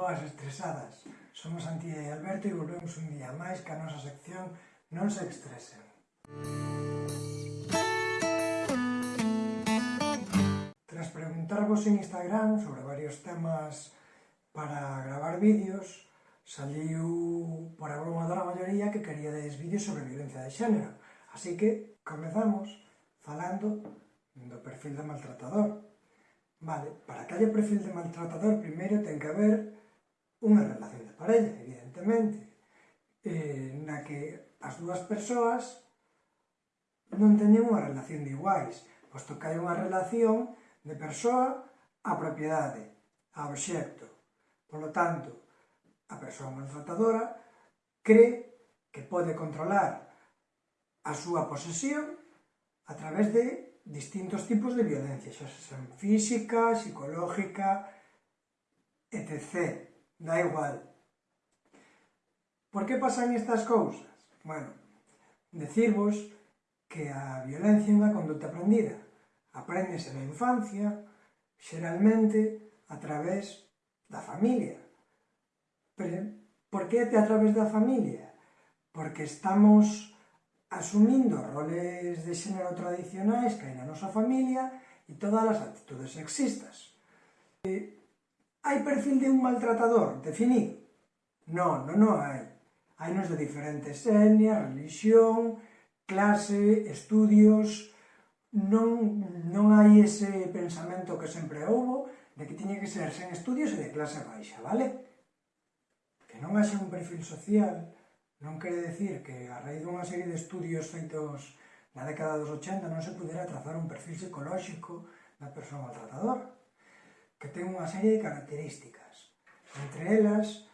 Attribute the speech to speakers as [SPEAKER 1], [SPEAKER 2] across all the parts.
[SPEAKER 1] Boas estresadas, somos Antía e Alberto e volvemos un día máis que a nosa sección Non se estresen. Tras preguntarvos en Instagram sobre varios temas para gravar vídeos, saliu por a broma da maioría que queríades vídeos sobre violencia de xénero. Así que comezamos falando do perfil do maltratador. Vale, para que haya perfil de maltratador, primeiro ten que haber unha relación de parella, evidentemente, eh, na que as dúas persoas non teñen unha relación de iguais, posto que hai unha relación de persoa a propiedade, a obxecto. Por lo tanto, a persoa maltratadora cree que pode controlar a súa posesión a través de distintos tipos de violencia, xa sean física, psicológica, etc. Da igual. Por que pasan estas cousas? Bueno, decirvos que a violencia é unha conduta aprendida. Apréndese na infancia, xeralmente a través da familia. Pero, por que a través da familia? Porque estamos asumindo roles de xénero tradicionais que hai na nosa familia e todas as actitudes sexistas. E Hai perfil de un maltratador definido? Non, non, non hai. Hai nos de diferentes etnias, religión, clase, estudios... Non, non hai ese pensamento que sempre houbo de que tiña que ser sen estudios e de clase baixa, vale? Que non haxe un perfil social non quere decir que a raíz dunha serie de estudios feitos na década dos 80 non se pudera trazar un perfil psicolóxico da persoa maltratadora que ten unha serie de características. Entre elas,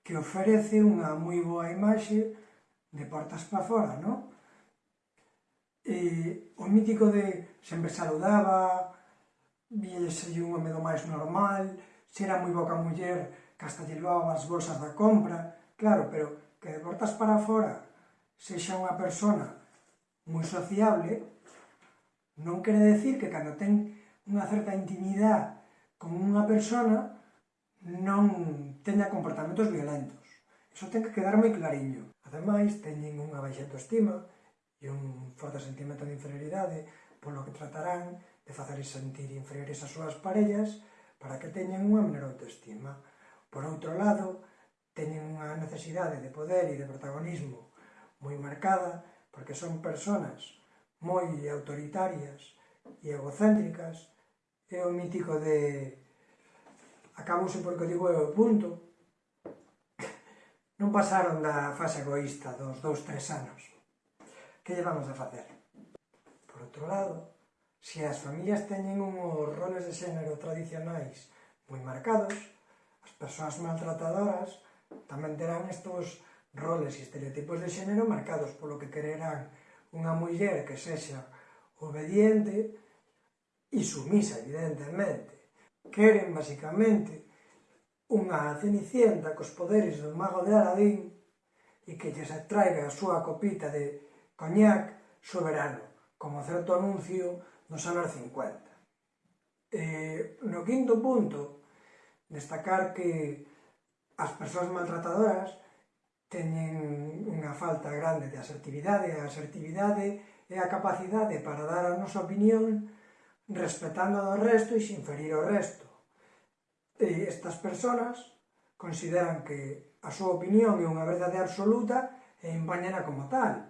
[SPEAKER 1] que ofrece unha moi boa imaxe de portas para fora, non? E, o mítico de sempre saludaba, viese un home do máis normal, se era moi boca muller, que hasta llevaba as bolsas da compra, claro, pero que de portas para fora sexa unha persona moi sociable, non quere decir que cando ten unha certa intimidade con unha persona non teña comportamentos violentos. Eso ten que quedar moi clariño. Ademais, teñen unha baixa autoestima e un forte sentimento de inferioridade, polo que tratarán de facer sentir inferiores as súas parellas para que teñen unha menor autoestima. Por outro lado, teñen unha necesidade de poder e de protagonismo moi marcada, porque son personas moi autoritarias e egocéntricas, é o mítico de acabouse porque digo eu punto. Non pasaron da fase egoísta dos dous tres anos. Que llevamos a facer? Por outro lado se as familias teñen unhos roles de xénero tradicionais moi marcados as persoas maltratadoras tamén terán estos roles e estereotipos de xénero marcados polo que quererán unha muller que sexa obediente e sumisa, evidentemente. Queren, basicamente, unha cenicienta cos poderes do mago de Aladín e que lles atraiga a súa copita de coñac soberano, como certo anuncio nos anos 50. Eh, no quinto punto, destacar que as persoas maltratadoras teñen unha falta grande de asertividade. A asertividade é a capacidade para dar a nosa opinión respetando do resto e sin ferir o resto. E estas persoas consideran que a súa opinión é unha verdade absoluta e impáñena como tal.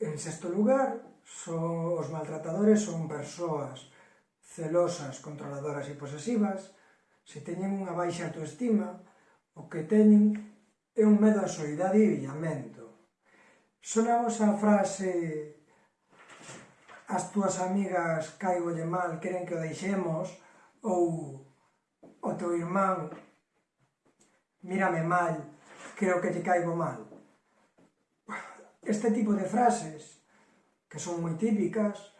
[SPEAKER 1] En sexto lugar, son, os maltratadores son persoas celosas, controladoras e posesivas, se teñen unha baixa autoestima, o que teñen é un medo á soidade e illamento. Sonamos a frase as túas amigas caigolle mal, queren que o deixemos, ou o teu irmán mírame mal, creo que te caigo mal. Este tipo de frases, que son moi típicas,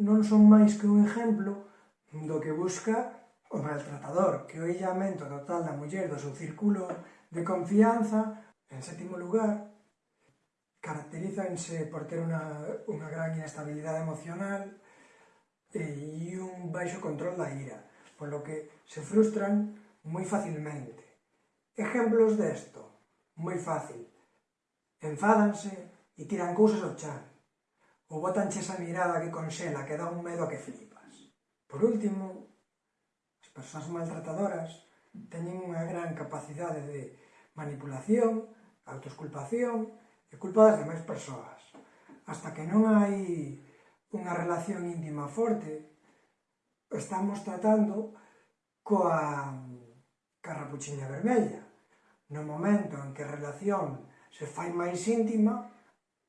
[SPEAKER 1] non son máis que un exemplo do que busca o maltratador, que o illamento total da muller do seu círculo de confianza, en sétimo lugar, Caracterízanse por ter unha, unha gran inestabilidade emocional eh, e, e un baixo control da ira, polo que se frustran moi facilmente. Exemplos desto, moi fácil. Enfádanse e tiran cousas ao chan, ou botanche esa mirada que conxela, que dá un medo que flipas. Por último, as persoas maltratadoras teñen unha gran capacidade de manipulación, autosculpación é culpa das demais persoas. Hasta que non hai unha relación íntima forte, estamos tratando coa carrapuchiña vermella. No momento en que a relación se fai máis íntima,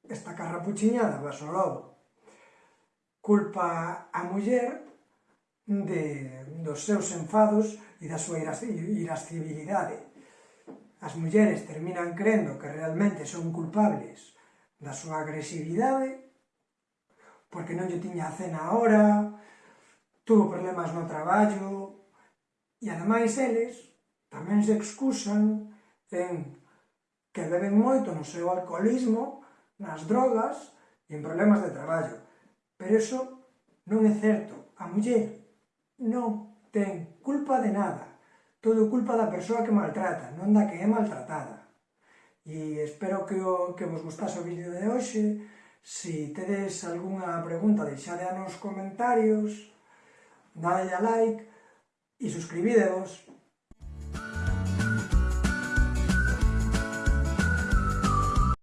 [SPEAKER 1] esta carrapuchiña da vaso lobo. Culpa a muller de, dos seus enfados e da súa irascibilidade as mulleres terminan crendo que realmente son culpables da súa agresividade, porque non lle tiña a cena a hora, tuvo problemas no traballo, e ademais eles tamén se excusan en que beben moito no seu alcoholismo, nas drogas e en problemas de traballo. Pero eso non é certo. A muller non todo culpa da persoa que maltrata, non da que é maltratada. E espero que, o, que vos gustase o vídeo de hoxe, se tedes algunha pregunta deixade nos comentarios, dade a like e suscribidevos.